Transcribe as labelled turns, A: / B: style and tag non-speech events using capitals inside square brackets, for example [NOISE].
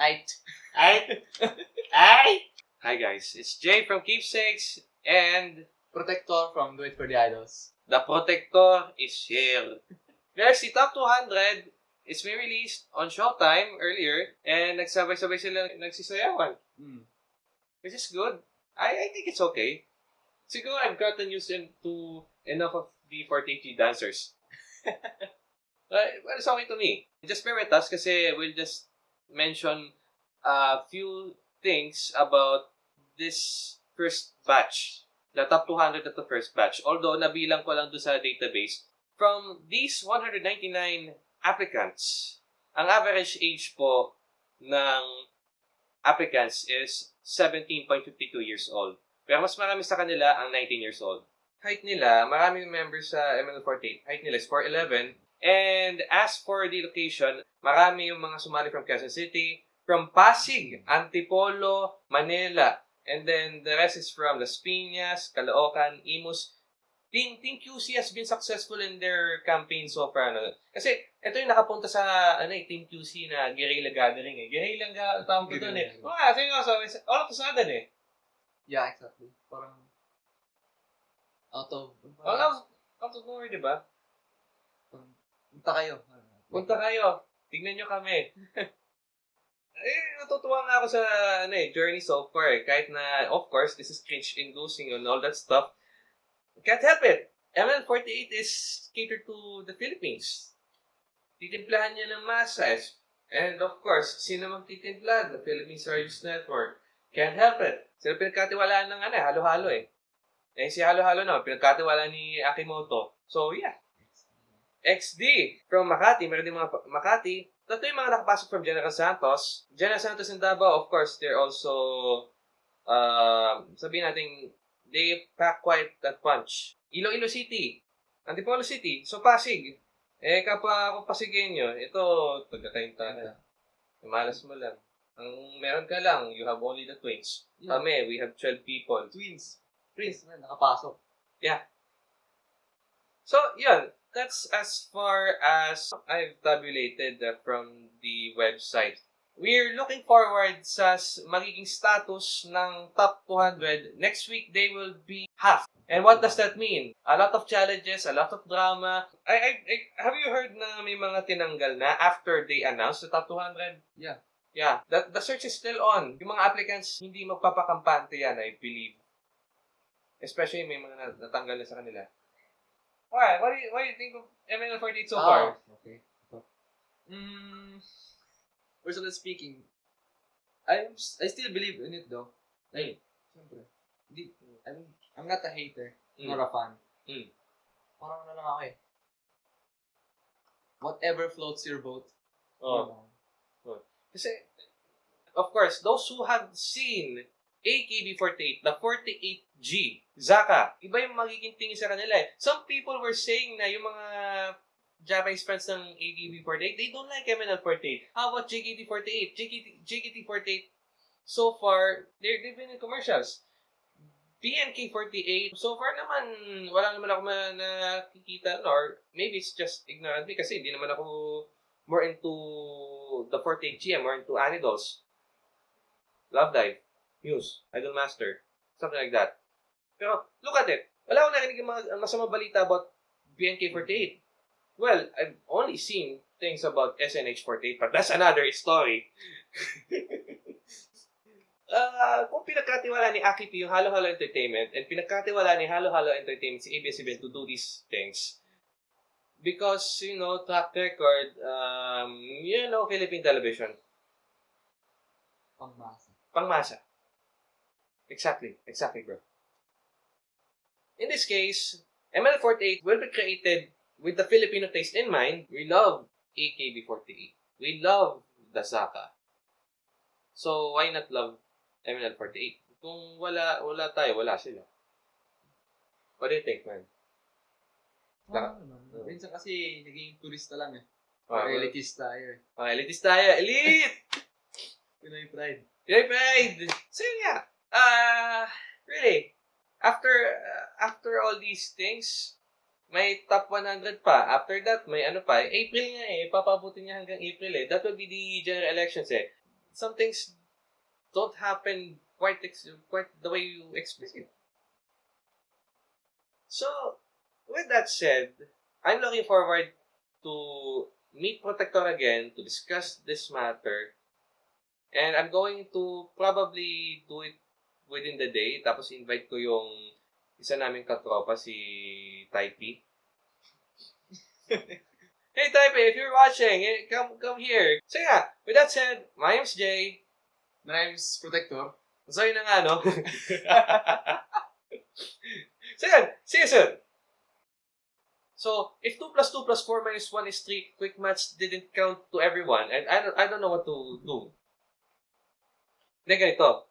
A: Ay,
B: Ay! Ay! Hi guys, it's Jay from Keepsakes and
A: protector from Do It For The Idols.
B: the Protector is here. Guys, the Top 200 is been released on Showtime earlier and nagsabay-sabay sila nagsisayawan.
A: Mm.
B: Which is good. I, I think it's okay. Siguro I've gotten used to enough of the 40G dancers. [LAUGHS] but, but it's okay to me. Just bear with us kasi we'll just mention a few things about this first batch. The top 200 at the first batch. Although, nabilang ko lang doon sa database. From these 199 applicants, ang average age po ng applicants is 17.52 years old. Pero mas marami sa kanila ang 19 years old. Height nila, maraming members sa ML48. Height nila is 4'11". And as for the location, marami yung mga sumali from Quezon City, from Pasig, Antipolo, Manila, and then the rest is from Las Piñas, Caloocan, Imus. Team, Team QC has been successful in their campaign so far. Ano? Kasi ito yung nakapunta sa ano eh, Team QC na guerrilla gathering eh. Guerrilla ga tawag ko doon eh. Oo nga, seryoso. All of a sudden eh.
A: Yeah, exactly. Parang out of...
B: All of, out of nowhere, di ba?
A: Parang, punta kayo.
B: Punta kayo. Tignan nyo kami. [LAUGHS] eh, natutuwa nga ako sa ano eh, journey so far eh. Kahit na, of course, this is cringe-inducing and all that stuff. Can't help it. ML48 is catered to the Philippines. Titimplahan niya ng masses. And of course, sino magtitimpla? The Philippine Service Network. Can't help it. Sila pinagkatiwalaan ng ano eh, halo-halo eh. Eh, si halo-halo na, pinagkatiwalaan ni Akimoto. So, yeah. XD from Makati, meron din mga Makati. Tatlo yung mga nakapasok from General Santos. General Santos and Davao, of course, they're also, uh, sabihin natin, they pack quite that punch. Iloilo City, Antipolo City, so Pasig. Eh, kapag ako Pasigenyo, ito, taga-kainta Malas mo lang. Ang meron ka lang, you have only the twins.
A: Yeah.
B: Kami, we have 12 people.
A: Twins. Twins na nakapasok.
B: So, yun. That's as far as I've tabulated uh, from the website. We're looking forward sa magiging status ng top 200. Next week, they will be half. And what does that mean? A lot of challenges, a lot of drama. I, I, I, have you heard na may mga tinanggal na after they announced the top 200?
A: Yeah.
B: Yeah. The, the search is still on. Yung mga applicants, hindi magpapakampante yan, I believe. Especially may mga nat- natanggal na sa kanila. Why? What do you, what do you think of ML48 so far?
A: Ah, okay. Mm, personally speaking, I'm I still believe in it though. Like, siyempre, hindi, I'm, I'm not a hater,
B: Mm.
A: nor a fan.
B: Mm.
A: Parang ano lang ako eh. Whatever floats your boat.
B: Oh. Kasi, of course, those who have seen AKB48, the 48G, Zaka, iba yung magiging tingin sa kanila eh. Some people were saying na yung mga Japanese friends ng AKB48, they don't like MNL48. How about JKT48? JKT, JKT48, so far, they're, they've been in commercials. BNK48, so far naman, wala naman ako ma- nakikita, or maybe it's just ignorant me kasi hindi naman ako more into the 48G, I'm more into Anidols. Love Dive, Muse, Idol Master, something like that. Pero, look at it. Wala akong narinig yung mga masamang balita about BNK48. Well, I've only seen things about SNH48, but that's another story. [LAUGHS] Ah, kung pinagkatiwala ni Akipi yung Halo Halo Entertainment and pinagkatiwala ni Halo Halo Entertainment si ABS-CBN to do these things, because, you know, track record, um, you know, Philippine television,
A: Pangmasa.
B: pangmasa. Exactly. Exactly, bro. In this case, ML48 will be created with the Filipino taste in mind. We love AKB48. We love the Zaka. So, why not love ML48? Kung wala, wala tayo, wala sila. What do you think, man?
A: Ah, naman. Minsan kasi naging turista lang eh.
B: Ah,
A: Or elitist tayo eh.
B: Ah, elitist tayo. Elite! [LAUGHS]
A: Pinoy pride.
B: Yay, pride! So, yun nga. Ah, really, after uh, after all these things, may top 100 pa. After that, may ano pa. April nga eh. Papabutin niya hanggang April eh. That will be the general elections eh. some things don't happen quite ex- quite the way you expect it. So, with that said, I'm looking forward to meet Protector again to discuss this matter. And I'm going to probably do it within the day. Tapos invite ko yung isa naming katropa, si Taipei. [LAUGHS] hey Taipei, if you're watching, eh, come come here. So yeah, with that said, my name's Jay.
A: My name's Protector.
B: So yun na nga, no? [LAUGHS] so yan, see you soon. So, if 2 plus 2 plus 4 minus 1 is 3, quick maths didn't count to everyone, and I don't, I don't know what to do. Hindi, ganito.